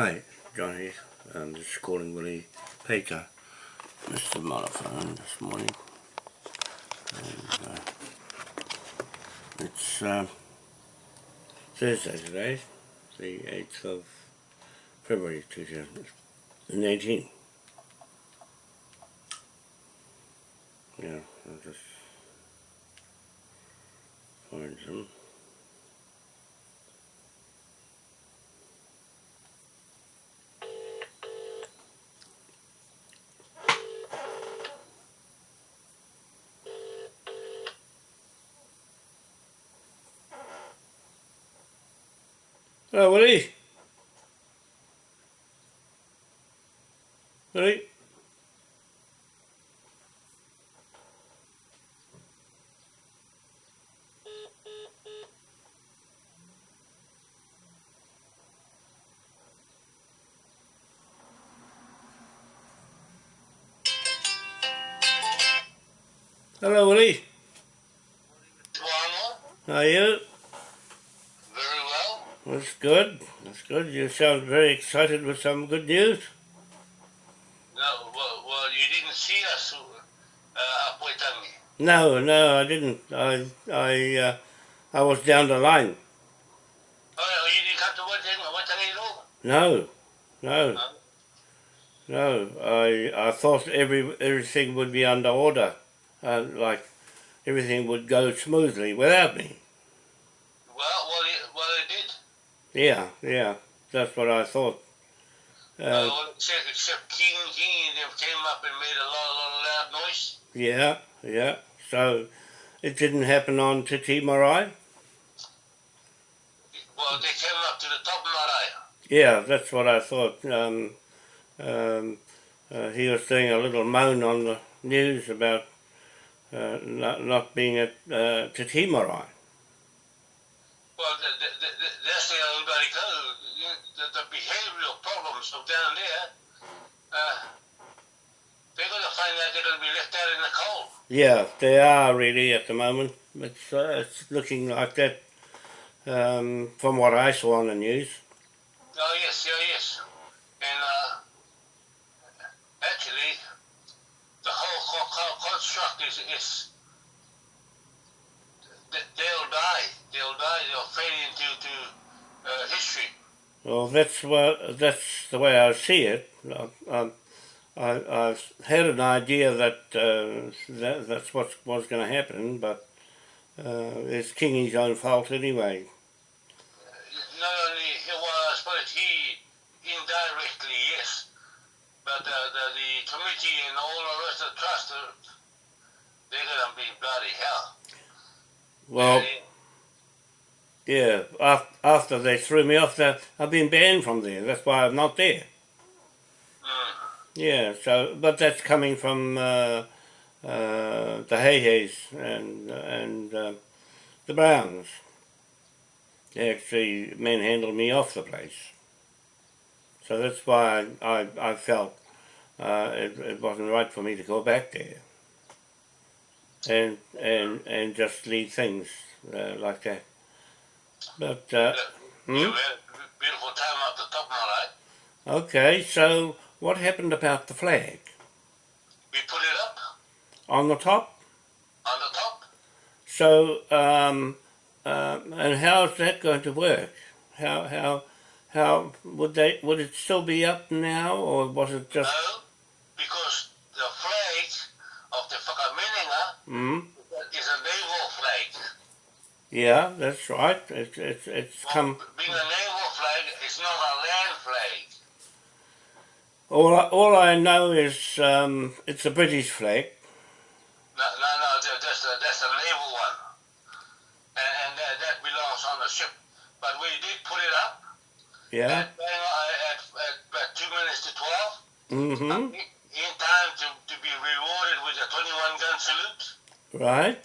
Hi, Johnny. I'm just calling Willie Baker. Missed the this morning. And, uh, it's uh, Thursday today, the 8th of February 2018. Yeah, I'll just find some. Hello, Willie. Willie. Hello, Willie. How are you? Very well. That's good. That's good. You sound very excited with some good news. No, well, well you didn't see us uh, up. No, no, I didn't. I, I, uh, I was down the line. Oh, you didn't come to Waitangi, Waitangi at all? No, no, Huh? no. I, I thought every everything would be under order, uh, like everything would go smoothly without me. Well, well, it, well, it did. Yeah, yeah. That's what I thought. Uh, Uh, except, except King, King came up and made a lot, lot of loud noise. yeah, yeah. So it didn't happen on Te Tii Marae. Well, they came up to the top of Marae. Yeah, that's what I thought. Um, um, uh, he was doing a little moan on the news about uh, not, not being at uh, Te Tii Marae. Well, the, the everybody goes. The, the of down there, uh, they're going to find out they're going to be left out in the cold. Yeah, they are really at the moment. It's, uh, it's looking like that um, from what I saw on the news. Oh yes, yeah, yes. And uh, actually, the whole co- co- construct is is they'll die. They'll die. They'll fade into to uh, history. Well, that's what that's the way I see it. I, I, I, had an idea that, uh, that that's what was going to happen, but uh, it's Kingy's own fault anyway. Not only he, well, I suppose he indirectly yes, but uh, the the committee and all the rest of the trust, they're gonna be bloody hell. Well, And- yeah. After they threw me off, the, I've been banned from there. That's why I'm not there. Mm. Yeah. So, but that's coming from uh, uh, the Hayhays and and uh, the Browns. They actually manhandled me off the place. So that's why I I, I felt uh, it, it wasn't right for me to go back there. And and and just leave things uh, like that. But uh, You hmm? had a beautiful time up the top, all right? okay, so what happened about the flag We put it up on the top? on the top. So um, um, and how's that going to work? How how how would they would it still be up now, or was it just? No, because the flag of the Whakaminenga Mm, is a naval flag. Yeah, that's right. It's it's it's come. being a naval flag, it's not a land flag. All I, all I know is um, it's a British flag. No, no, no, that's a, that's a naval one. And, and that, that belongs on the ship. But we did put it up Yeah. at, on- at, at, at two minutes to 12 Mm-hmm. in in time to, to be rewarded with a 21 gun salute Right.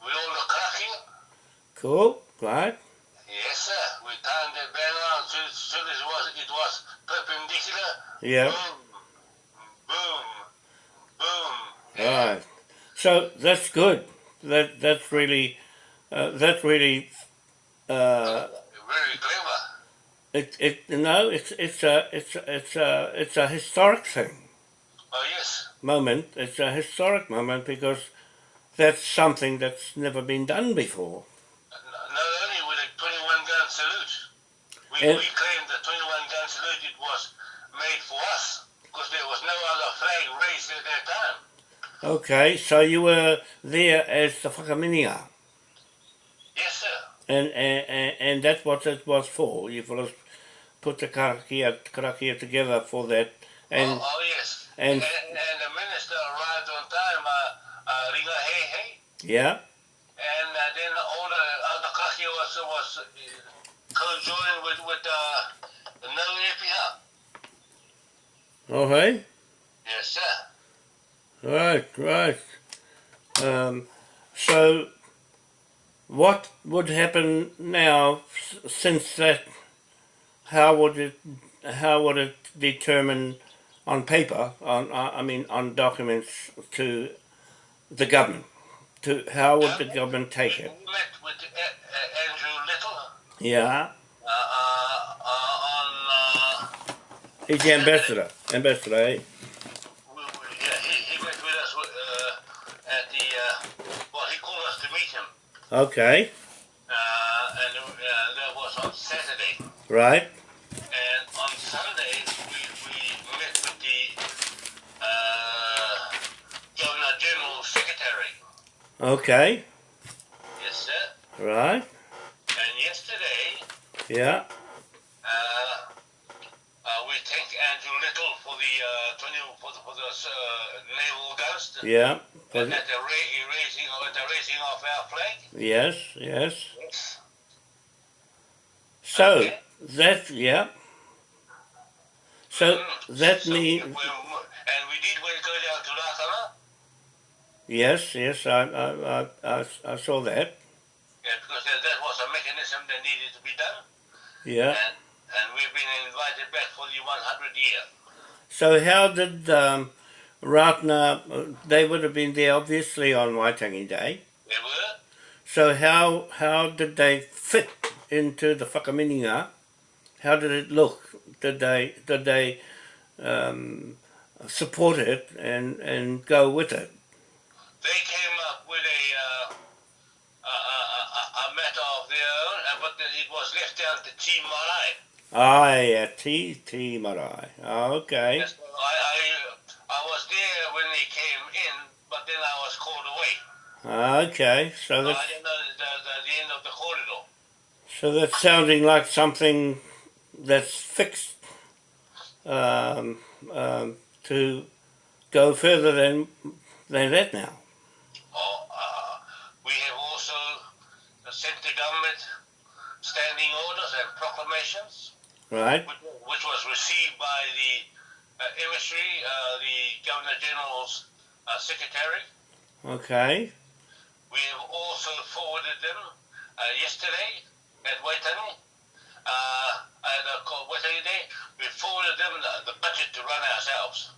with all the cracking. Cool. Right. Yes, sir. We turned the bang on as soon, as it was, it was perpendicular. Yeah. Boom, boom, boom. Right. So that's good. That that's really uh, that really uh, Very clever. It, it, no, it's, it's a, it's, a- it's a, it's a historic thing, Oh yes. moment. It's a historic moment because that's something that's never been done before. N- Not only with a 21 gun salute, we, And- we claim the 21 gun salute it was made for us because there was no other flag raised at that time. Okay, so you were there as the whakaminenga, Yes, sir. and, and, and, that's what it was for. You first put the karakia, karakia together for that, and oh, oh, yes. and- and, and the minister arrived on time, uh, uh, Ringa Hey Hey, yeah, and uh, then all the other kaki was, was uh, co-joined with, with uh, the no EPR. okay, Yes, sir. right, right. Um, so, what would happen now since that? How would it? How would it determine on paper? On I mean, on documents to the government. To how would the government take it? met with uh, uh, Andrew Little Yeah, uh. Uh, he's the ambassador. Ambassador, eh? we, we, yeah, he, he met with us uh, at the. Uh, well, he called us to meet him, Okay, uh, and uh, that was on Saturday. right. And on Sunday, we, we met with the uh, Governor General Secretary. Okay, Yes, sir. right. And yesterday, Yeah, uh, uh, we thank Andrew Little for the uh, 20 for the, for the uh, naval guns. yeah. At the ra- raising, at the raising of our flag. Yes, yes. Yes. So Okay. that yeah. So Mm. that So means we- and we did when go down to Lakana. yes, yes. I I, I, I, I saw that. Yeah, because that, that was a mechanism that needed to be done. Yeah. And, and we've been invited back for the 100 year. So how did um, Ratana? They would have been there obviously on Waitangi Day. They were. So how how did they fit into the whakaminenga? How did it look? Did they did they um, support it and, and go with it? They came up with a, uh, a, a, a, matter of their own, but it was left down to Team Marae. Ah, yeah, Te Tii Marae. Ah, okay. Yes, I, I, I was there when they came in, but then I was called away. Ah, okay. So So that's I didn't know the, the, the end of the corridor. so that's sounding like something that's fixed um, um, to go further than than that now. Oh, uh, we have also sent the government standing orders and proclamations, Right? which, which was received by the uh, emissary, uh, the Governor General's uh, secretary. Okay. We have also forwarded them uh, yesterday at Waitangi. Uh, at Waitangi Day, we forwarded them the, the budget to run ourselves.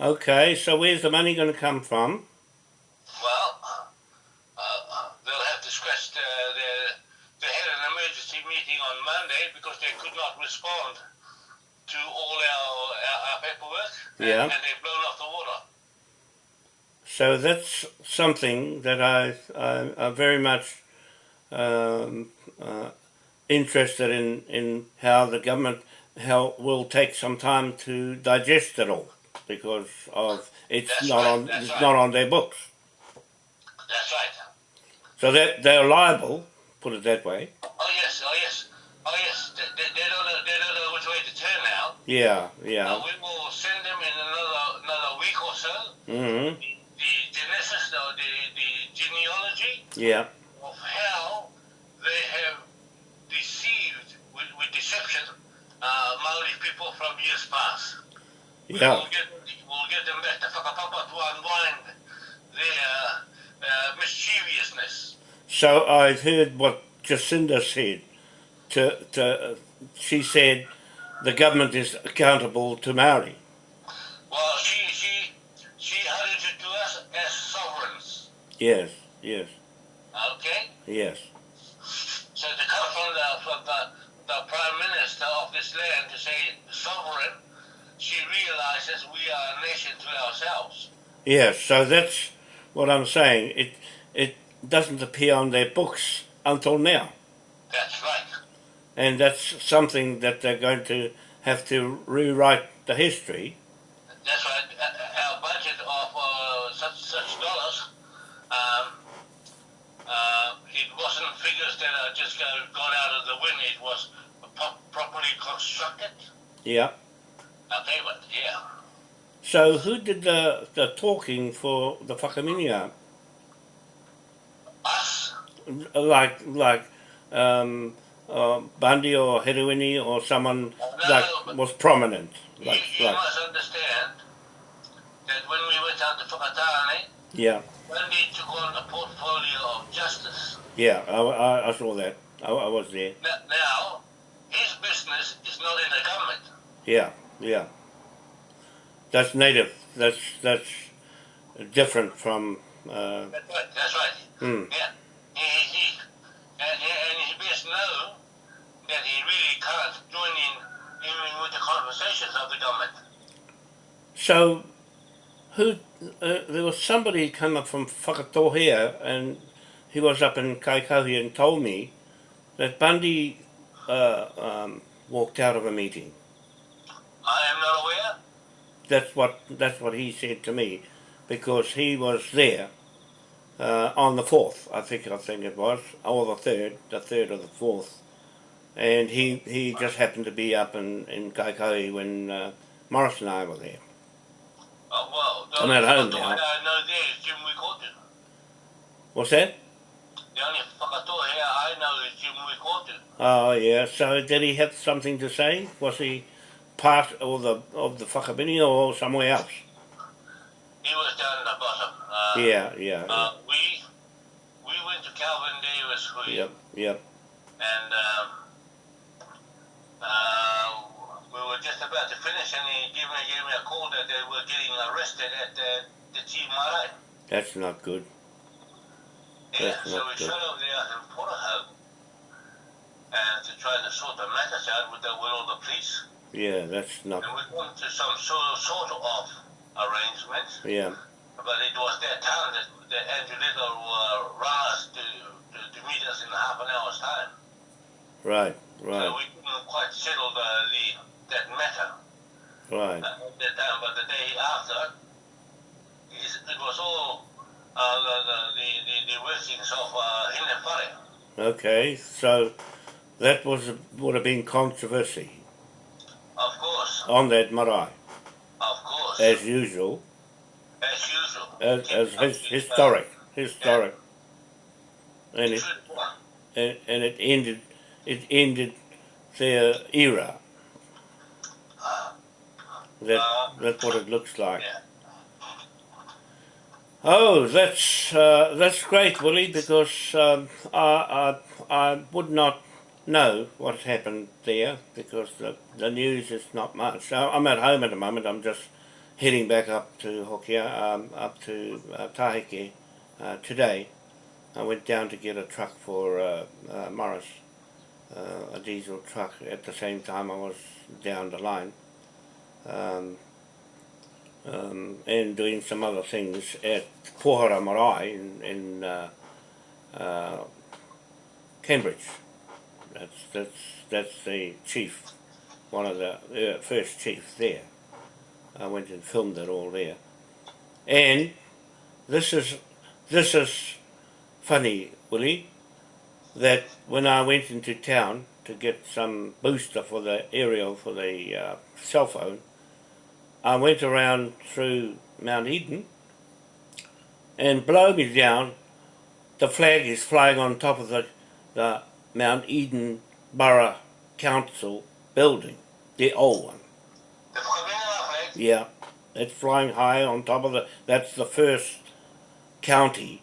Okay. So where's the money going to come from? Well, uh, they'll have to scratch the, the, they had an emergency meeting on Monday because they could not respond to all our, our, our paperwork. and- Yeah. And, they've blown off the water. So that's something that I I, I'm very much um, uh, interested in in how the government how will take some time to digest it all because of it's That's not right, on it's right. not on their books. That's right. So they they're liable, put it that way. Oh, yes, oh, yes. Oh, yes. They, they, they, don't know, they don't know which way to turn now. Yeah, yeah. Uh, we will send them in another another week or so hmm the, the genesis, or the, the genealogy Yeah. of how they have deceived with, with deception uh, Maori people from years past. Yeah. We'll get, we'll get them back to whakapapa to unwind their uh, mischievousness. So I've heard what Jacinda said. To, to, she said the government is accountable to Maori. Well, she she she handed it to us as sovereigns. Yes, yes, Okay, yes. so to come from the from the, the prime minister of this land to say sovereign, she realizes we are a nation to ourselves. Yes, so that's what I'm saying. It it doesn't appear on their books until now. That's right. And that's something that they're going to have to rewrite the history. That's right. Our budget of uh, such such dollars, um, uh, it wasn't figures that are just go, gone out of the wind. It was pro- properly constructed. Yeah. Okay, but yeah, So who did the, the talking for the Whakaminenga? Like like um, uh, Bundy or Heruini or someone like was prominent. Like you, you like must understand that when we went out to Whakatane, yeah Bundy took on a portfolio of justice. yeah I, I, I saw that I, I was there Now, now, his business is not in the government. yeah yeah. That's native. That's that's different from uh, That's right. That's right. hmm. Yeah. He, he, he, and, and he best know that he really can't join in, in with the conversations of the government. So, who uh, there was somebody come up from Whakatohea and he was up in Kaikohe and told me that Bundy uh, um, walked out of a meeting. I am not aware. That's what that's what he said to me, because he was there uh, on the fourth, I think I think it was, or the third, the third or the fourth, and he he just happened to be up in in Kaikohe when uh, Morris and I were there. Oh, well, the I'm at home now. I know there is Jim Wikotu. What's that? The only whakatoa here I know is Jim Wikotu. Oh yeah. So did he have something to say? Was he part of the of the Whakabini or somewhere else? He was down in the bottom. Uh, Yeah, yeah, Uh, we we went to Calvin Hui, yep, yep. and um, uh, we were just about to finish, and he gave me, gave me a call that they were getting arrested at the, the Marae. That's not good. Yeah, That's so we good. showed up there in Porterhoe and to try to sort the matters out with the with all the police. Yeah, that's not. And we come to some sort, sort of arrangements, Yeah, but it was that time that, that Andrew Little uh, rang us to, meet us in half an hour's time. right, So right, we couldn't quite settle the, the that matter right. uh, at that time, but the day after, it was all uh, the, the, the, the, workings of uh. Okay, so that was would have been controversy Of course, on that marae, of course, as usual, as usual. as, as his, historic, historic, and it and, and it ended it ended their era. That that's what it looks like. Oh, that's uh, that's great, Willie, because um, I, I I would not know what happened there because the the news is not much. So I'm at home at the moment. I'm just heading back up to Hokia, um, up to uh, uh, today. I went down to get a truck for uh, uh, Morris, uh, a diesel truck. At the same time, I was down the line. Um, um, and doing some other things at Pohara Marae in, in uh, uh, Cambridge. That's that's that's the chief, one of the first chiefs there. I went and filmed it all there, and this is this is funny, Willie, that when I went into town to get some booster for the aerial for the uh, cell phone, I went around through Mount Eden, and below me down, the flag is flying on top of the, the Mount Eden Borough Council building, the old one. Flag, Yeah, it's flying high on top of the. That's the first county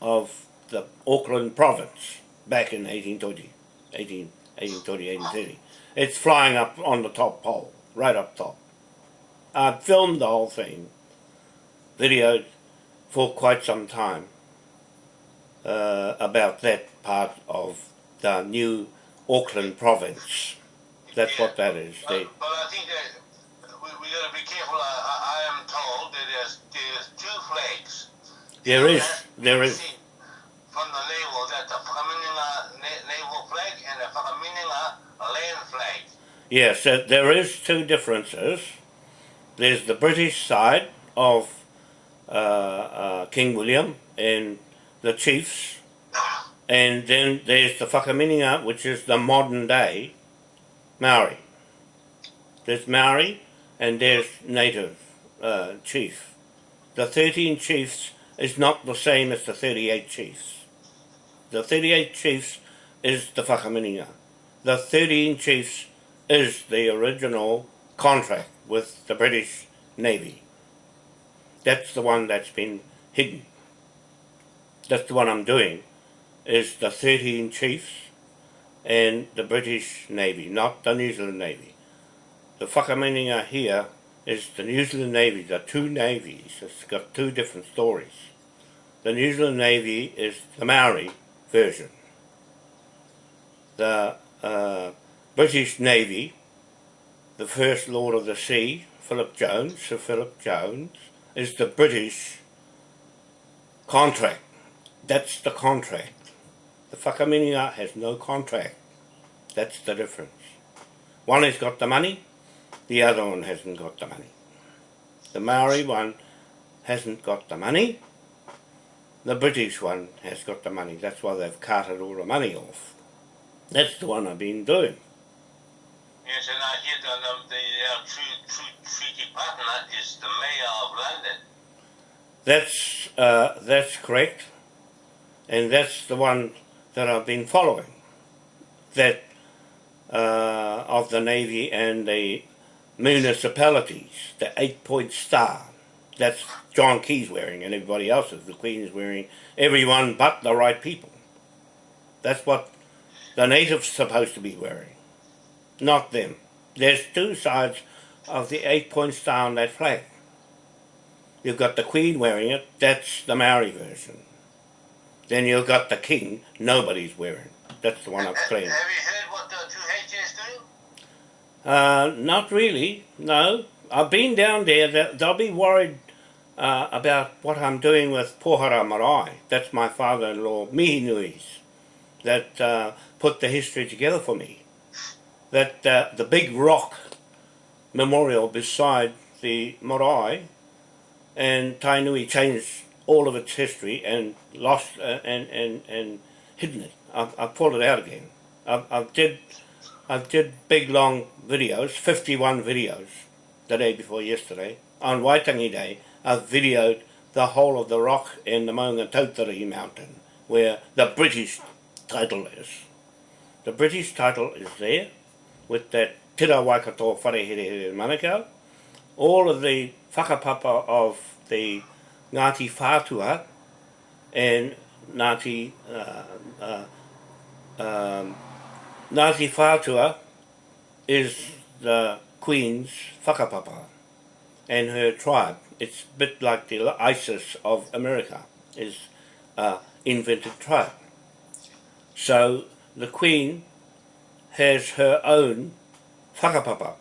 of the Auckland province back in 1820, 18, 1820, 1830. It's flying up on the top pole, right up top. I filmed the whole thing, videoed for quite some time uh, about that part of the new Auckland province. That's Yeah. what that is. But, They, but I think that we, we gotta be careful. I, I, I am told that there's there's two flags. there is, there we From the naval, that the Whakaminenga naval flag and land flag. Yes, there- there is two differences. There's the British side of uh, uh, King William and the chiefs, and then there's the Whakaminenga, which is the modern day Maori. There's Maori and there's native uh, chief. The 13 chiefs is not the same as the 38 chiefs. The 38 chiefs is the Whakaminenga. The 13 chiefs is the original contract with the British Navy. That's the one that's been hidden. That's the one I'm doing, is the 13 chiefs and the British Navy, not the New Zealand Navy. The Whakaminenga here is the New Zealand Navy, There are two navies. It's got two different stories. The New Zealand Navy is the Maori version. The uh, British Navy, the First Lord of the Sea, Philip Jones, Sir Philip Jones, is the British contract. That's the contract. The Whakaminenga has no contract. That's the difference. One has got the money, the other one hasn't got the money. The Maori one hasn't got the money, the British one has got the money. That's why they've carted all the money off. That's the one I've been doing. Yes, and I hear that um, the uh, true, true treaty partner is the mayor of London. That's uh, that's correct, and that's the one that I've been following. That uh, of the navy and the municipalities, the eight-point star. That's John Key's wearing, and everybody else is. The Queen is wearing. Everyone but the right people. That's what the natives supposed to be wearing, not them. There's two sides of the eight-point star on that flag. You've got the Queen wearing it, that's the Maori version. Then you've got the King, nobody's wearing. That's the one I've claimed. Have you heard what the two H is doing? Uh, not really, no. I've been down there, they- they'll be worried uh, about what I'm doing with Pohara Marae. That's my father-in-law, Mihinui's, that uh, put the history together for me. That uh, the big rock memorial beside the marae and Tainui changed all of its history and lost uh, and, and, and hidden it. I've, I've pulled it out again. I've, I've did I did big long videos, 51 videos, the day before yesterday. On Waitangi Day, I've videoed the whole of the rock in the Maunga Tautari mountain, where the British title is. The British title is there, with that Tira Waikato Wharehere Manukau. All of the whakapapa of the Ngāti Whātua and Ngāti uh, uh, um, Ngāti Whātua is the Queen's whakapapa and her tribe. It's a bit like the ISIS of America, is uh, invented tribe. So the Queen has her own whakapapa,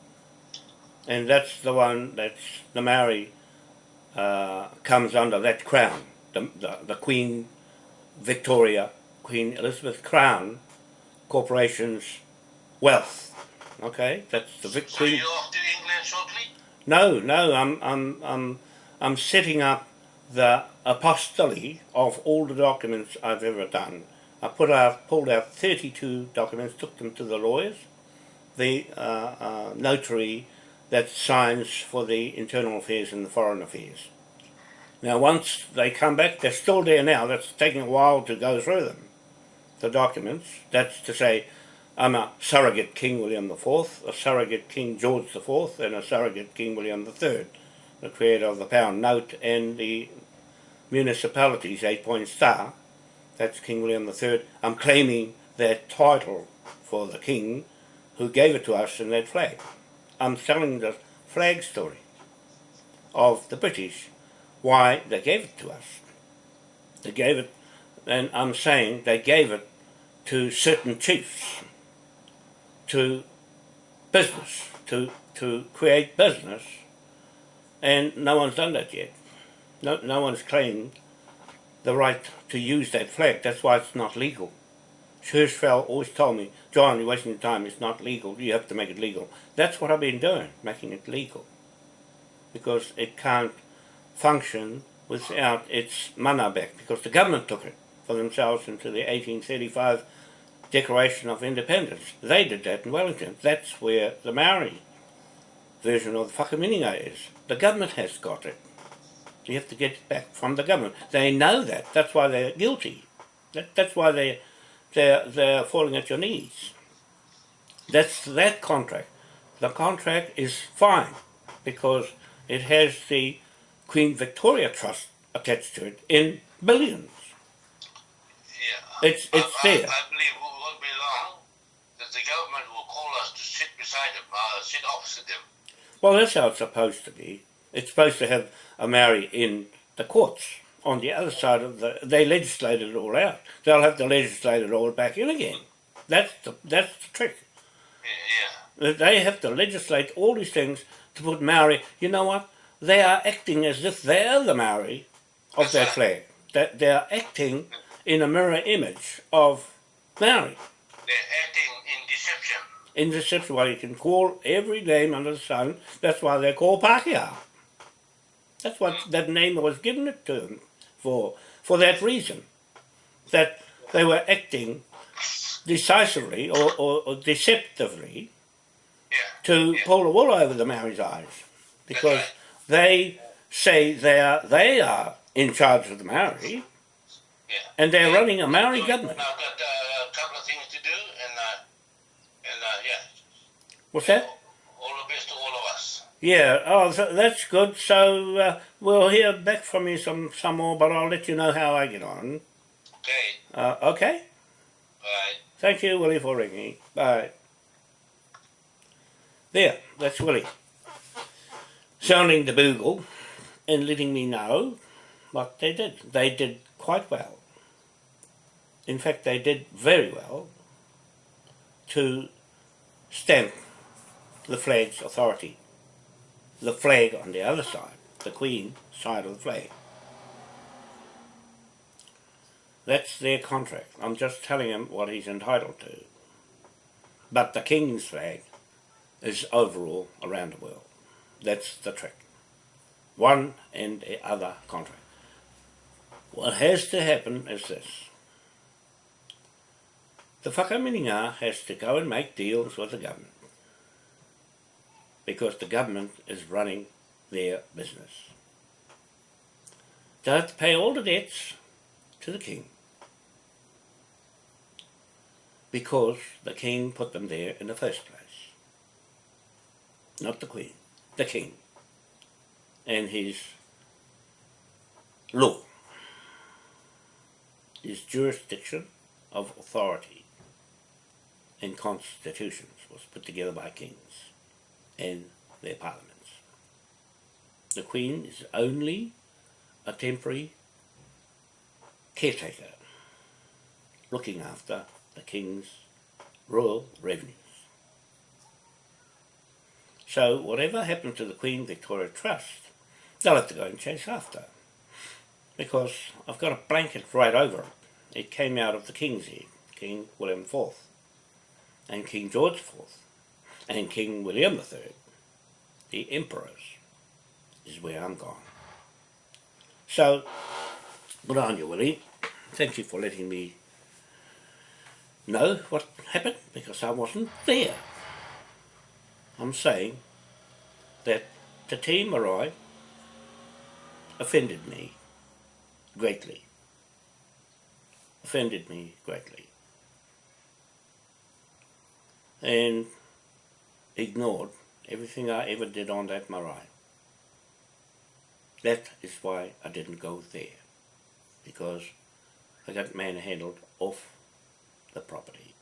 and that's the one that's the Maori uh, comes under that crown, the, the, the Queen Victoria, Queen Elizabeth Crown Corporation's wealth. Okay, that's the victory. So you're off to England shortly? No, no, I'm, I'm, I'm, I'm setting up the apostille of all the documents I've ever done. I put out, pulled out 32 documents, took them to the lawyers, the uh, uh, notary that signs for the internal affairs and the foreign affairs. Now, once they come back, they're still there now. That's taking a while to go through them, the documents. That's to say, I'm a surrogate King William IV, a surrogate King George IV, and a surrogate King William III, the creator of the pound note and the municipalities eight point star. That's King William III. I'm claiming that title for the king who gave it to us in that flag. I'm telling the flag story of the British, why they gave it to us. They gave it, and I'm saying they gave it to certain chiefs to business, to, to create business, and no one's done that yet. No, no one's claimed the right to use that flag. That's why it's not legal. Hirschfeld always told me, John, you're wasting your time. It's not legal. You have to make it legal. That's what I've been doing, making it legal. Because it can't function without its mana back. Because the government took it for themselves into the 1835 Declaration of Independence. They did that in Wellington. That's where the Maori version of the whakaminenga is. The government has got it. You have to get it back from the government. They know that. That's why they're guilty. That, that's why they, they're, they're falling at your knees. That's that contract. The contract is fine because it has the Queen Victoria Trust attached to it in billions. It's it's I, there. I, I believe it won't be long that the government will call us to sit beside them, uh, sit opposite them. Well, that's how it's supposed to be. It's supposed to have a Maori in the courts on the other side of the. They legislated it all out. They'll have to legislate it all back in again. That's the that's the trick. Yeah. They have to legislate all these things to put Maori. You know what? They are acting as if they're the Maori of that flag. That they are acting in a mirror image of Maori. They're acting in deception. in deception, well, you can call every name under the sun. That's why they're called Pākehā. That's what mm. that name was given it to them for, for that reason. That they were acting decisively or, or, or deceptively Yeah. to Yeah. pull the wool over the Maori's eyes. Because right. they say they are, they are in charge of the Maori Yeah. and they're running a Maori government. I've got uh, a couple of things to do, and uh, and uh, yeah, What's that? all the best to all of us. Yeah, oh, th- that's good. So uh, we'll hear back from you some, some more, but I'll let you know how I get on. Okay. Uh, okay? Bye. Thank you, Willie, for ringing. Bye. There, that's Willie. Sounding the bugle and letting me know what they did. They did quite well. In fact, they did very well to stamp the flag's authority. The flag on the other side, the Queen side of the flag. That's their contract. I'm just telling him what he's entitled to. But the King's flag is overall around the world. That's the trick. One and the other contract. What has to happen is this. The whakaminenga has to go and make deals with the government. Because the government is running their business. They have to pay all the debts to the king because the king put them there in the first place. Not the queen, the king. And his law, his jurisdiction of authority and constitutions was put together by kings and their parliaments. The queen is only a temporary caretaker looking after the king's royal revenues. So whatever happened to the Queen Victoria Trust, they'll have to go and chase after. Because I've got a blanket right over it. It came out of the King's head, King William IV, and King George IV, and King William III, the emperors, is where I'm gone. So, good on you, Willie. Thank you for letting me know what happened because I wasn't there. I'm saying that the team Marai offended me greatly. Offended me greatly. And ignored everything I ever did on that marae. That is why I didn't go there. Because I got manhandled off the property.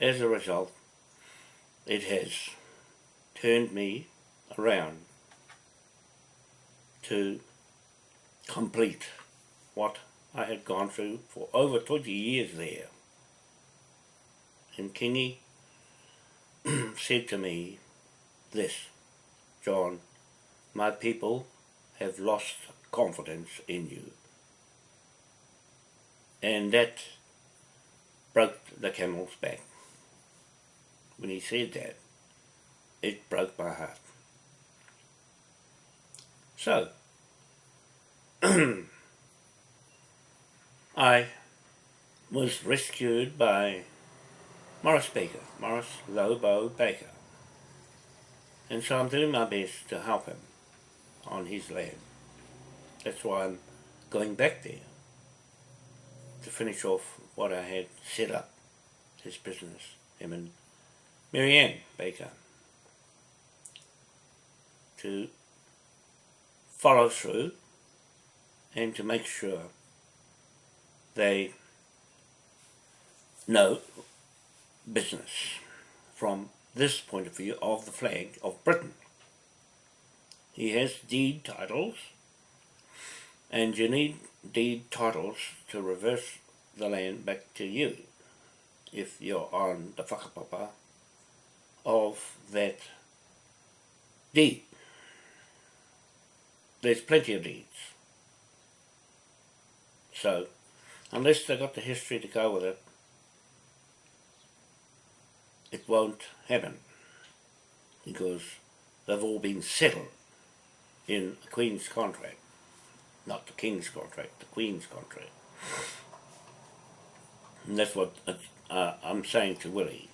As a result, it has turned me around to complete what I had gone through for over 20 years there. In Kingi, said to me this, John, my people have lost confidence in you. And that broke the camel's back. When he said that, it broke my heart. So, I was rescued by Morris Baker, Morris Lobo Baker. And so I'm doing my best to help him on his land. That's why I'm going back there to finish off what I had set up, his business, him and Marianne Baker, to follow through and to make sure they know business from this point of view of the flag of Britain. He has deed titles and you need deed titles to reverse the land back to you if you're on the whakapapa of that deed. There's plenty of deeds. So, unless they've got the history to go with it, it won't happen because they've all been settled in the Queen's contract, not the King's contract, the Queen's contract. And that's what uh, I'm saying to Willie.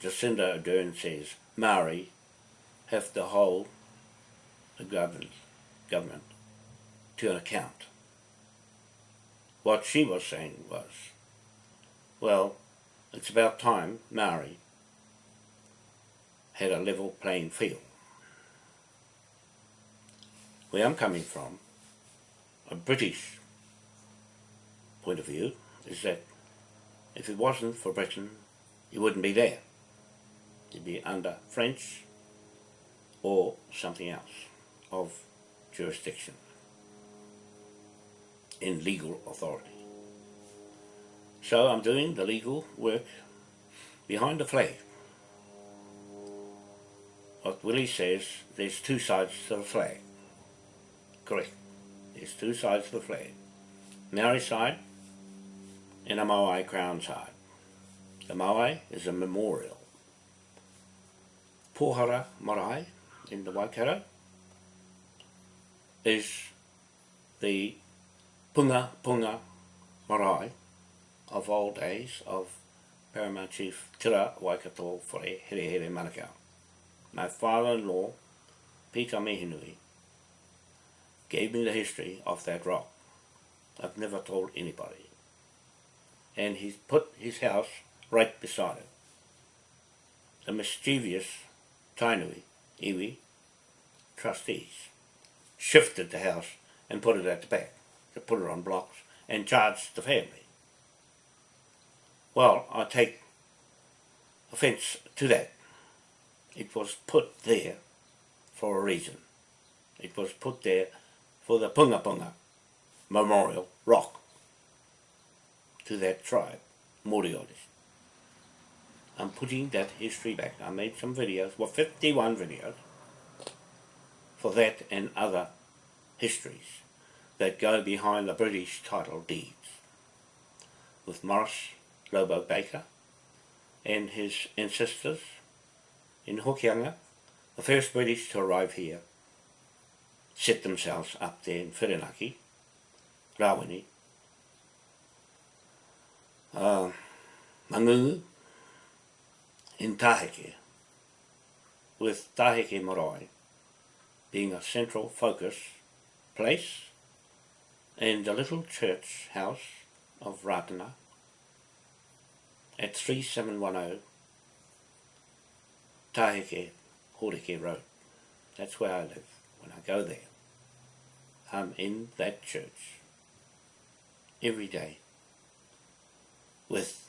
Jacinda Ardern says Maori have to hold the government, government to an account. What she was saying was, well, it's about time Maori had a level playing field. Where I'm coming from, a British point of view, is that if it wasn't for Britain, you wouldn't be there. You'd be under French or something else of jurisdiction in legal authority. So I'm doing the legal work behind the flag. What Willie says, there's two sides to the flag. Correct. There's two sides to the flag. Maori side and a Moai crown side. The Moai is a memorial. Pohara Marae in the Waikato is the Punga Punga Marae of old days of Paramount Chief Tira Waikato Whare Here Here Manukau. My father-in-law, Peter Mihinui, gave me the history of that rock. I've never told anybody. And he's put his house right beside it. The mischievous Tainui, iwi, trustees, shifted the house and put it at the back, to put it on blocks, and charged the family. Well, I take offence to that. It was put there for a reason. It was put there for the Punga Punga Memorial Rock to that tribe, Moriotis. I'm putting that history back. I made some videos, well 51 videos, for that and other histories that go behind the British title deeds with Morris Lobo Baker and his ancestors in Hokianga, the first British to arrive here, set themselves up there in Whirinaki, Rawene, uh, Mangungu, in Taheke, with Taheke Marae being a central focus place and the little church house of Ratana at 3710 Taheke Horeke Road. That's where I live when I go there. I'm in that church every day with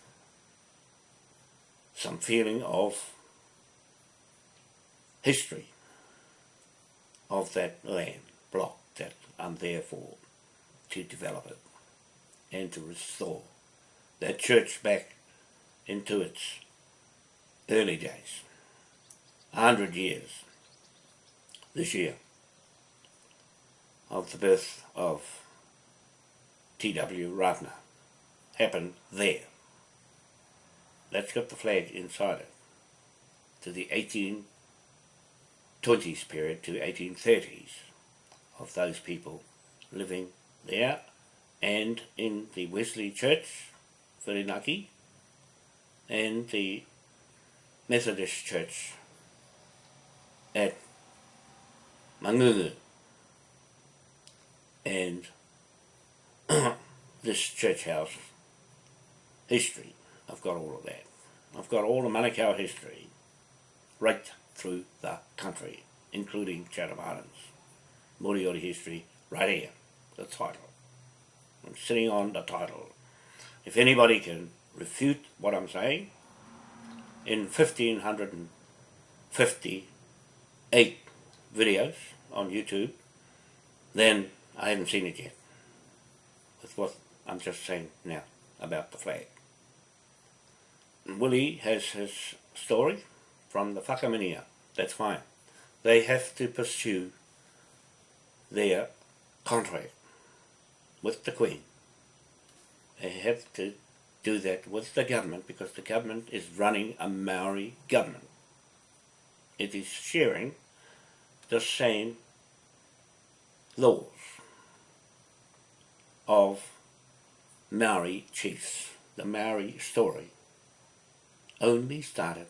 some feeling of history of that land block that I'm there for to develop it and to restore that church back into its early days. A hundred years this year of the birth of T.W. Ratana happened there. Let's get the flag inside it to the 1820s period to 1830s of those people living there and in the Wesley Church, Whirinaki, and the Methodist Church at Mangungu. And this church house history, I've got all of that. I've got all the Manukau history right through the country, including Chatham Islands. Moriori history, right here, the title. I'm sitting on the title. If anybody can refute what I'm saying, in 1558 videos on YouTube, then I haven't seen it yet. With what I'm just saying now about the flag. Willie has his story from the Whakaminia. That's fine. They have to pursue their contract with the Queen. They have to do that with the government because the government is running a Maori government. It is sharing the same laws of Maori chiefs. The Maori story only started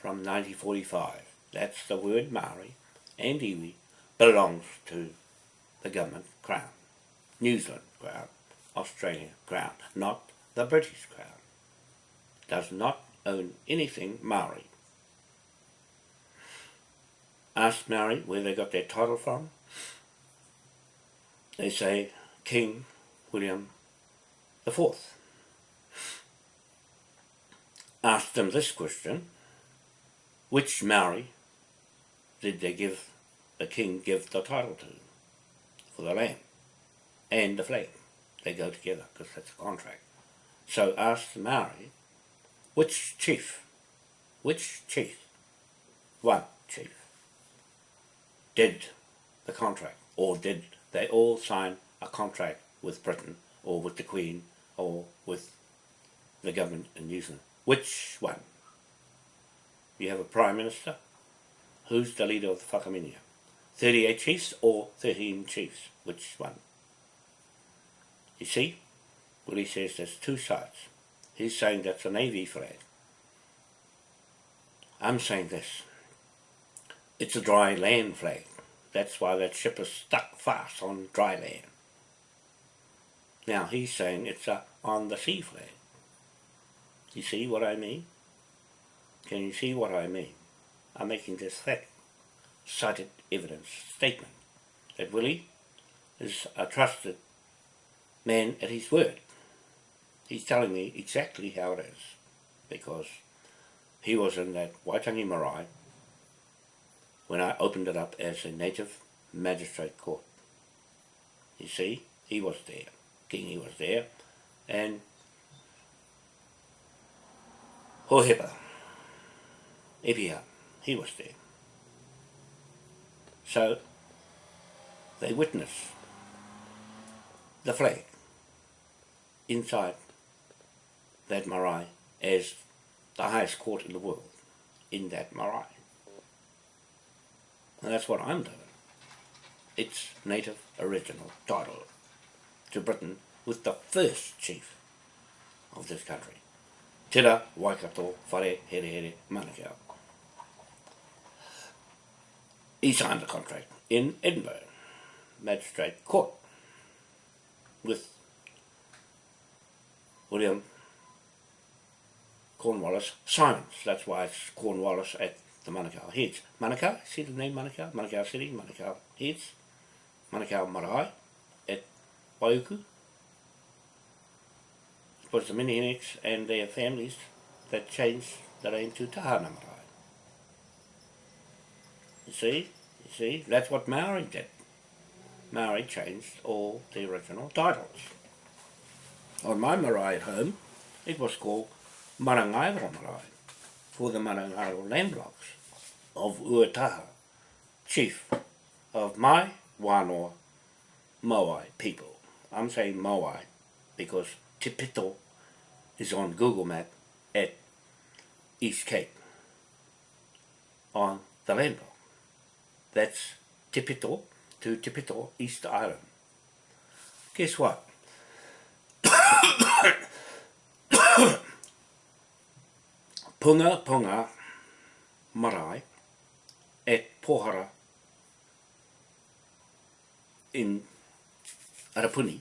from 1945. That's the word Maori and iwi belongs to the government crown. New Zealand crown, Australia crown, not the British crown. Does not own anything Maori. Ask Maori where they got their title from. They say King William the Fourth. Ask them this question, which Maori did they give the king give the title to for the land and the flag? They go together because that's a contract. So ask the Maori, which chief, which chief, one chief, did the contract or did they all sign a contract with Britain or with the Queen or with the government in New Zealand? Which one? You have a Prime Minister. Who's the leader of the Whakaminia? 38 chiefs or 13 chiefs? Which one? You see? Willie says there's two sides. He's saying that's a Navy flag. I'm saying this. It's a dry land flag. That's why that ship is stuck fast on dry land. Now he's saying it's a on the sea flag. You see what I mean? Can you see what I mean? I'm making this fact, cited evidence statement that Willie is a trusted man at his word. He's telling me exactly how it is because he was in that Waitangi Marae when I opened it up as a native magistrate court. You see, he was there, Kingi was there, and Hohepa Epia, he was there. So they witnessed the flag inside that marae as the highest court in the world in that marae. And that's what I'm doing. It's native original title to Britain with the first chief of this country. Tira Waikato Whare Here Here Manukau. He signed the contract in Edinburgh Magistrate Court with William Cornwallis Simons. That's why it's Cornwallis at the Manukau Heads. Manukau, see the name Manukau? Manukau City, Manukau Heads, Manukau Marae at Waiuku. It was the Minionics and their families that changed the name to Tahana Marae. You see? You see? That's what Maori did. Maori changed all the original titles. On my marae at home, it was called Marangaiwa Marae, for the Marangaiwa land blocks of Uataha, chief of my wānoa Moai people. I'm saying Moai because Tipito is on Google Map at East Cape on the land block. That's Tipito to Tipito, East Island. Guess what? Punga Punga Marae at Pohara in Arapuni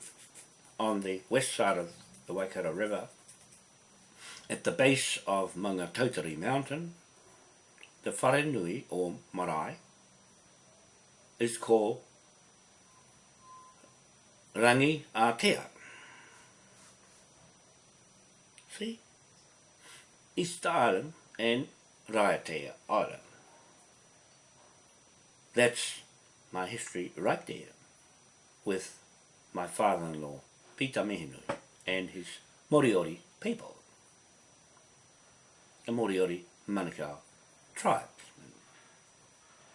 on the west side of the Waikato River at the base of Maungatautari Mountain the Wharenui or Marae is called Rangi Atea. See? East Island and Raiatea Island. That's my history right there with my father-in-law, Peter Mihinui, and his Moriori people. The Moriori Manukau tribes.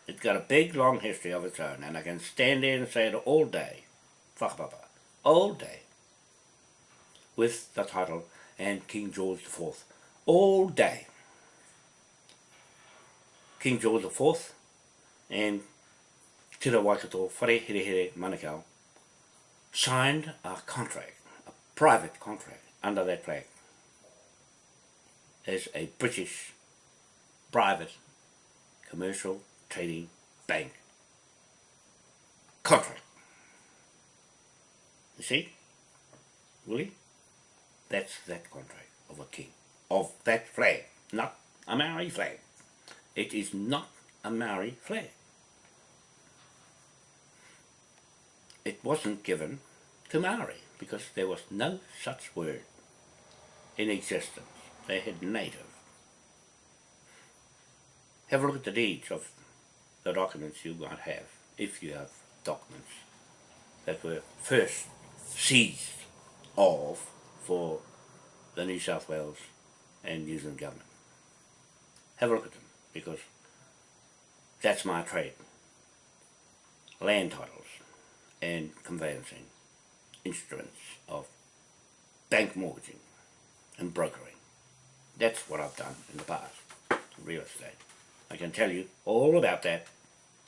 It's got a big, long history of its own, and I can stand there and say it all day, whakapapa, all day, with the title and King George IV, all day. King George IV and Te Waikato Whare Here Manukau signed a contract, a private contract, under that flag as a British private commercial trading bank contract. You see? Really? That's that contract of a king, of that flag, not a Maori flag. It is not a Maori flag. It wasn't given to Maori because there was no such word in existence. They had native. Have a look at the deeds of the documents you might have, if you have documents that were first seized of for the New South Wales and New Zealand government. Have a look at them, because that's my trade. Land titles and conveyancing instruments of bank mortgaging and brokering. That's what I've done in the past, real estate. I can tell you all about that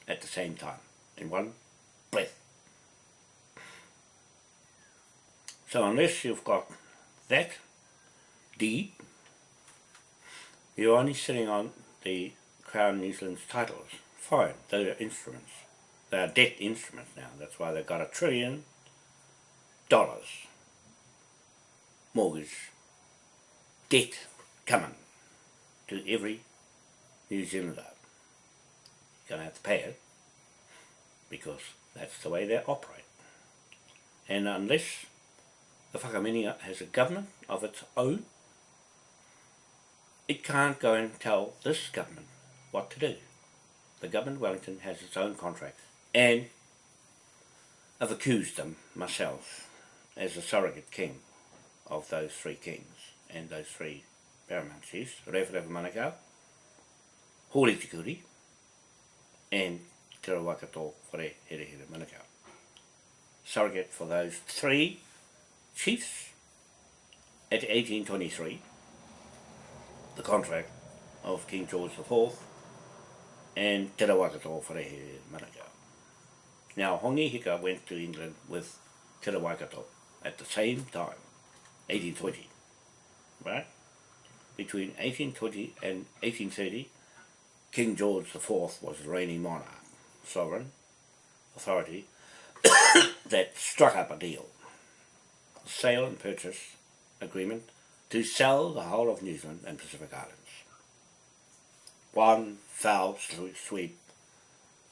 at the same time, in one breath. So unless you've got that deed, you're only sitting on the Crown New Zealand's titles. Fine, they are instruments. They are debt instruments now. That's why they've got a trillion dollars mortgage debt coming to every New Zealander. You're going to have to pay it because that's the way they operate. And unless the Whakaminenga has a government of its own, it can't go and tell this government what to do. The government of Wellington has its own contract and I've accused them myself as a surrogate king of those three kings and those three paramount chiefs, Rewharewha Manukau, Hori Tikuri, and Te Rawakato Whare Here Here Manukau. Surrogate for those three chiefs at 1823, the contract of King George IV and Te Rawakato Whare Here Manukau. Now, Hongi Hika went to England with Te Waikato at the same time, 1820, right? Between 1820 and 1830, King George IV was the reigning monarch, sovereign authority, that struck up a deal, sale and purchase agreement to sell the whole of New Zealand and Pacific Islands. One foul sweep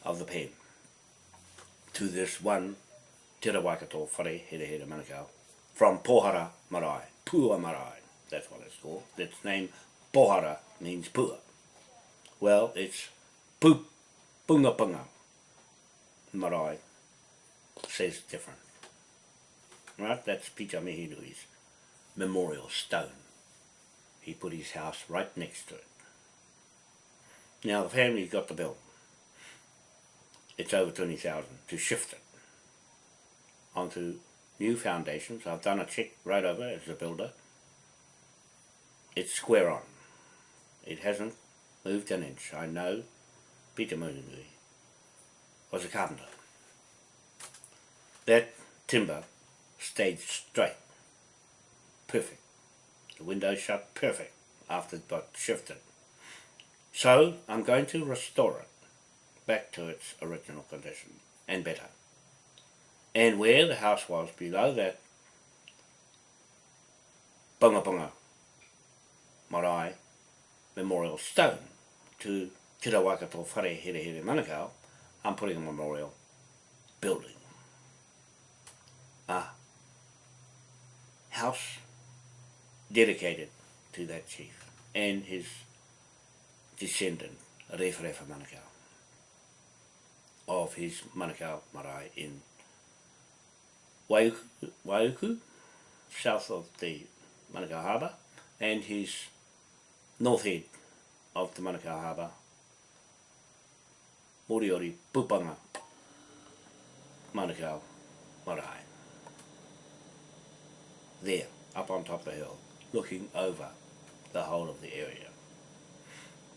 of the pen to this one Te Waikato Whare Here Here Manukau from Pohara Marae, Pua Marae, that's what it's called. Its name Pohara means Pua. Well, it's Pu Punga Punga Marae says different. Right, that's Peter Mihinui's memorial stone. He put his house right next to it. Now the family's got the bill. It's over 20,000 to shift it onto new foundations. I've done a check right over as a builder. It's square on. It hasn't moved an inch. I know Peter Mihinui was a carpenter. That timber stayed straight. Perfect. The window shut perfect after it got shifted. So I'm going to restore it back to its original condition and better. And where the house was below that bunga bunga marae memorial stone to Te Rawakato Whare Here Here Manukau, I'm putting a memorial building. A house dedicated to that chief and his descendant, Rewharewha Manukau, of his Manukau marae in Waiuku, south of the Manukau Harbour, and his north head of the Manukau Harbour, Moriori Pupanga, Manukau Marae. There, up on top of the hill, looking over the whole of the area.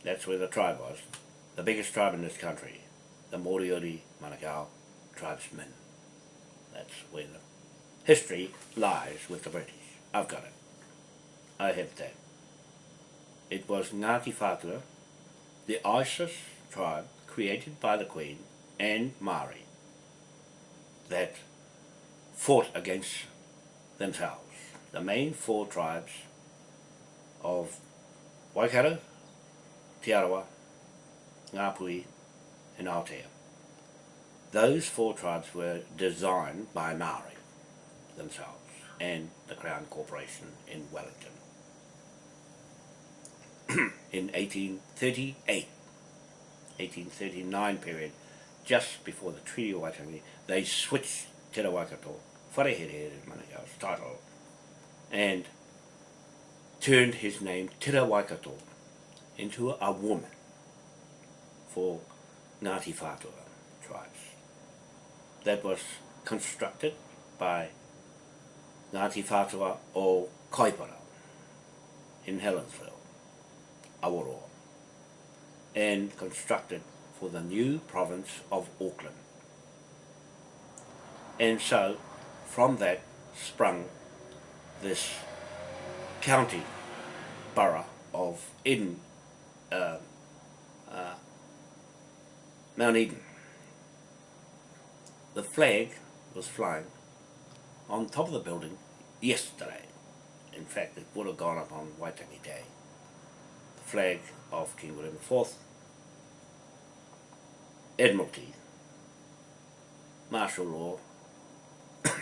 That's where the tribe was, the biggest tribe in this country, the Moriori Manukau tribesmen. That's where the history lies with the British. I've got it. I have that. It was Ngāti Whātua, the Isis tribe created by the Queen and Māori that fought against themselves. The main four tribes of Waikato, Te Arawa, Ngāpuhi and Aotea. Those four tribes were designed by Māori themselves and the Crown Corporation in Wellington. in 1838, 1839 period, just before the Treaty of Waitangi, they switched Te Rawakato, Wharehere Manukau's title, and turned his name Te Waikato into a woman for Whātua tribes. That was constructed by Ngāti Whātua o Kaipara in Helensville, Awaroa, and constructed for the new province of Auckland. And so, from that sprung this county borough of Eden, uh, uh, Mount Eden. The flag was flying on top of the building yesterday. In fact, it would have gone up on Waitangi Day. The flag of King William IV, Admiralty, martial law,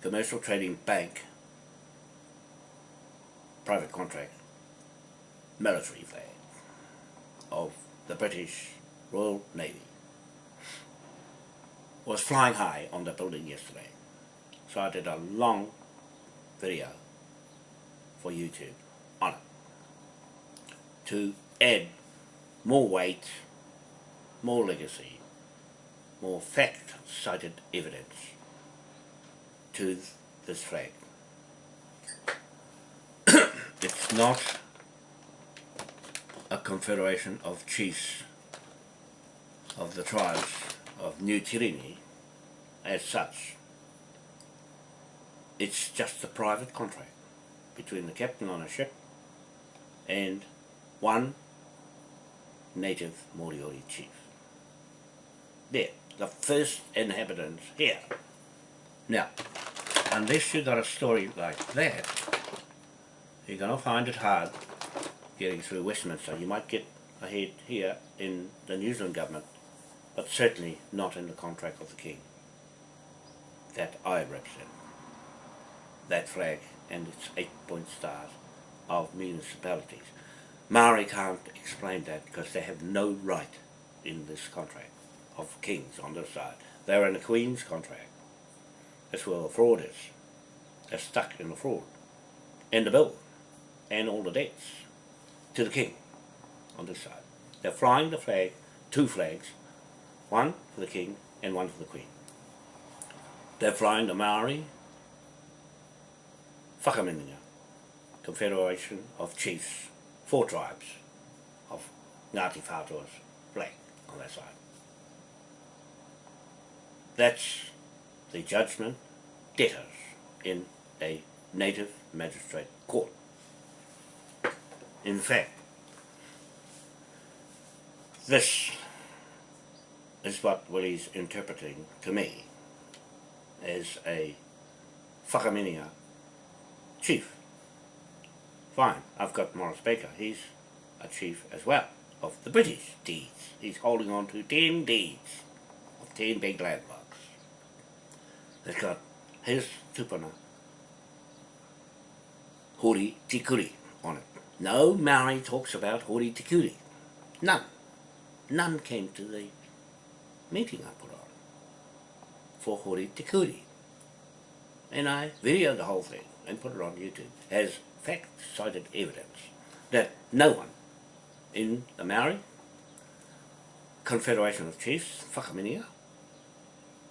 commercial trading bank, private contract, military flag of the British Royal Navy was flying high on the building yesterday. So I did a long video for YouTube on it to add more weight, more legacy, more fact-cited evidence to this flag. it's not a confederation of chiefs of the tribes of Nu Tireni as such. It's just a private contract between the captain on a ship and one native Moriori chief. There, the first inhabitants here. Now, unless you've got a story like that, you're going to find it hard getting through Westminster. You might get ahead here in the New Zealand government, but certainly not in the contract of the King that I represent. That flag and its eight point stars of municipalities. Maori can't explain that because they have no right in this contract of kings on this side. They're in the Queen's contract. That's where the fraud is. They're stuck in the fraud. And the bill. And all the debts. To the King on this side. They're flying the flag, two flags, one for the king and one for the queen. They're flying the Maori Whakaminenga, Confederation of Chiefs, four tribes of Ngāti Whātua's flag on that side. That's the judgment debtors in a native magistrate court. In fact, this is what Willie's interpreting to me as a whakaminenga chief. Fine, I've got Morris Baker, he's a chief as well of the British deeds. He's holding on to 10 deeds of 10 big landmarks. They've got his tupuna, Hori Tikuri, on it. No Maori talks about Hori Tikuri. None. None came to the meeting I put on for Hori Tikuri. And I videoed the whole thing and put it on YouTube as fact-cited evidence that no one in the Maori Confederation of Chiefs, Whakaminia,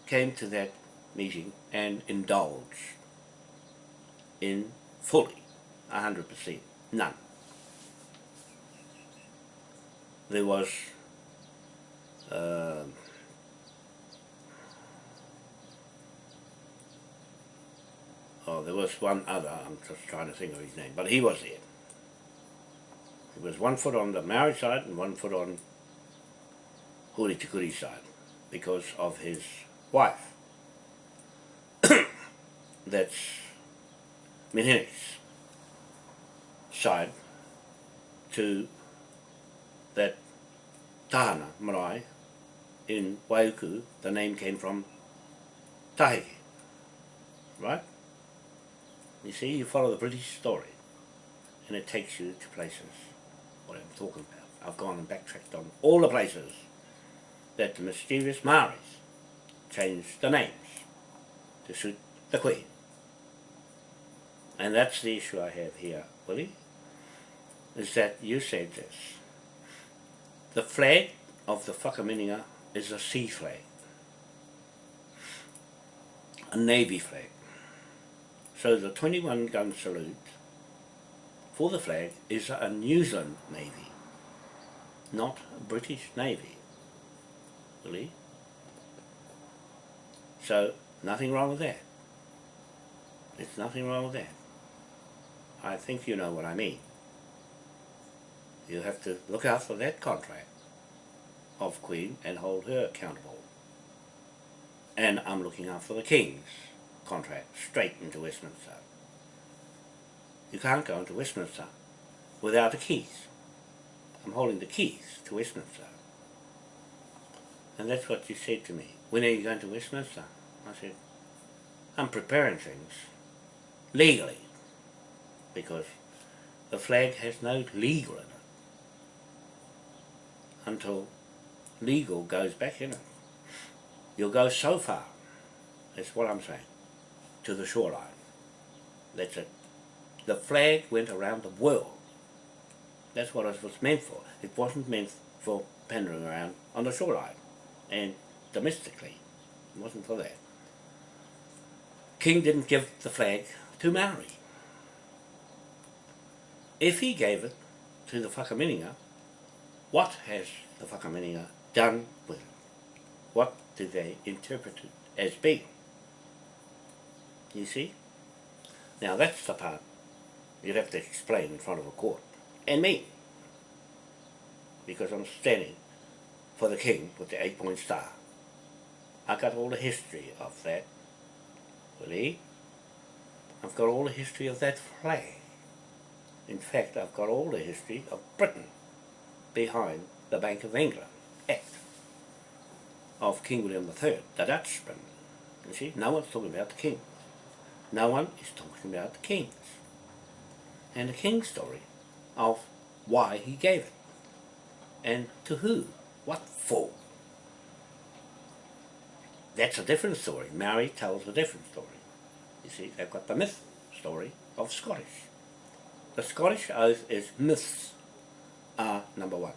came to that meeting and indulged in fully, hundred percent, none. There was uh, oh, there was one other, I'm just trying to think of his name, but he was there. He was one foot on the Maori side and one foot on Hori Tikuri's side because of his wife. That's Menhenek's side to that Tahana marae in Waiuku, the name came from Tahiki, right? You see, you follow the British story and it takes you to places what I'm talking about. I've gone and backtracked on all the places that the mischievous Maoris changed the names to suit the Queen. And that's the issue I have here, Willie, is that you said this. The flag of the Whakaminenga is a sea flag, a navy flag. So the 21 gun salute for the flag is a New Zealand Navy, not a British Navy. Really? So nothing wrong with that. There's nothing wrong with that. I think you know what I mean. You have to look out for that contract of Queen and hold her accountable. And I'm looking out for the King's contract straight into Westminster. You can't go into Westminster without the keys. I'm holding the keys to Westminster. And that's what you said to me. When are you going to Westminster? I said, I'm preparing things legally because the flag has no legal in it until legal goes back in it. You'll go so far, that's what I'm saying, to the shoreline. That's it. The flag went around the world. That's what it was meant for. It wasn't meant for pandering around on the shoreline and domestically. It wasn't for that. King didn't give the flag to Maori. If he gave it to the Whakaminenga, what has the Whakaminenga done with it? What do they interpret it as being? You see? Now that's the part you'd have to explain in front of a court. And me. Because I'm standing for the king with the eight-point star. I got all the history of that. Willie, I've got all the history of that flag. In fact, I've got all the history of Britain behind the Bank of England Act of King William III, the Dutchman. You see, no one's talking about the king. No one is talking about the kings. And the king's story of why he gave it. And to who. What for. That's a different story. Maori tells a different story. You see, they've got the myth story of Scottish. The Scottish oath is myths are number one.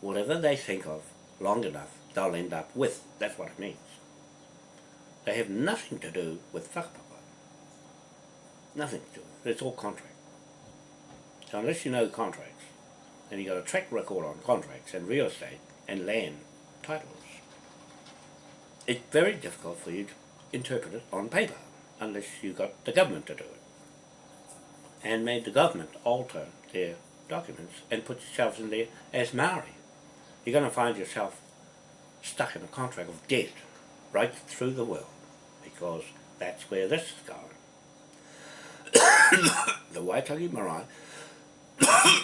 whatever they think of long enough, they'll end up with. That's what it means. They have nothing to do with whakapapa. Nothing to it. It's all contract. So unless you know contracts, and you've got a track record on contracts and real estate and land titles, it's very difficult for you to interpret it on paper unless you got the government to do it. And made the government alter their documents and put yourselves in there as Maori. You're going to find yourself stuck in a contract of debt right through the world because that's where this is going. the Waitangi Marae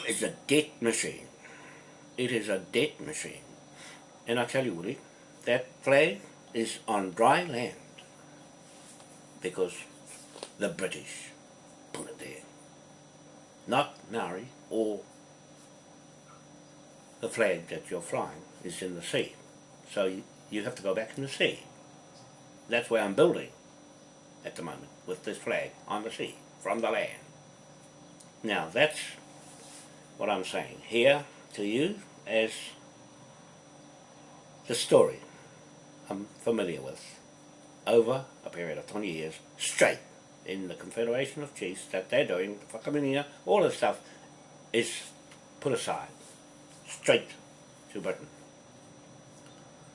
is a debt machine. It is a debt machine. And I tell you, Woody, that flag is on dry land because the British put it there. Not Maori or the flag that you're flying is in the sea. So you, you have to go back in the sea. That's where I'm building at the moment with this flag on the sea from the land. Now that's what I'm saying here to you as the story I'm familiar with over a period of 20 years straight in the Confederation of Chiefs that they're doing, the whakaminia, all this stuff is put aside straight to Britain.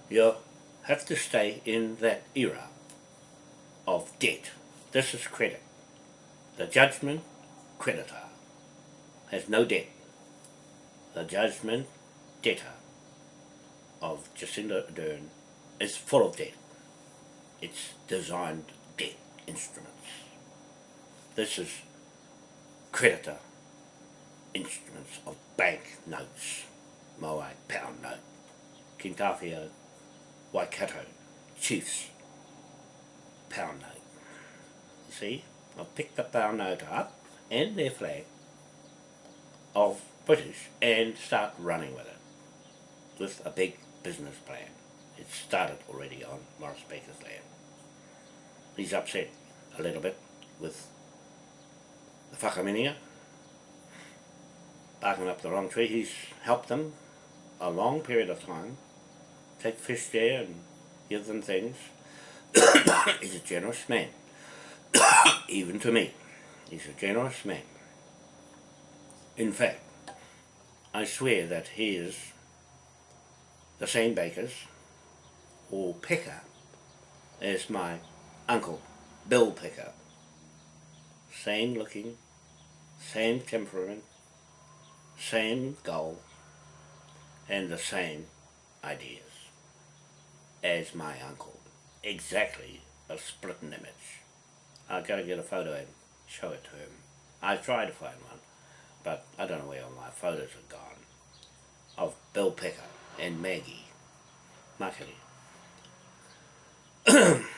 You have to stay in that era of debt. This is credit. The judgment creditor has no debt. The judgment debtor of Jacinda Ardern is full of debt. It's designed debt instruments. This is creditor instruments of bank notes, Moai pound note, Kintafia Waikato Chiefs pound note. See, I've picked the note up and their flag of British and start running with it with a big business plan. It started already on Morris Baker's land. He's upset a little bit with the whakaminia, barking up the wrong tree. He's helped them a long period of time, take fish there and give them things. He's a generous man, even to me. He's a generous man. In fact, I swear that he is the same bakers or picker as my uncle, Bill Picker. Same looking, same temperament, same goal, and the same ideas as my uncle. Exactly a split image. I've got to get a photo and show it to him. I tried to find one, but I don't know where all my photos are gone. Of Bill Picker and Maggie Makari.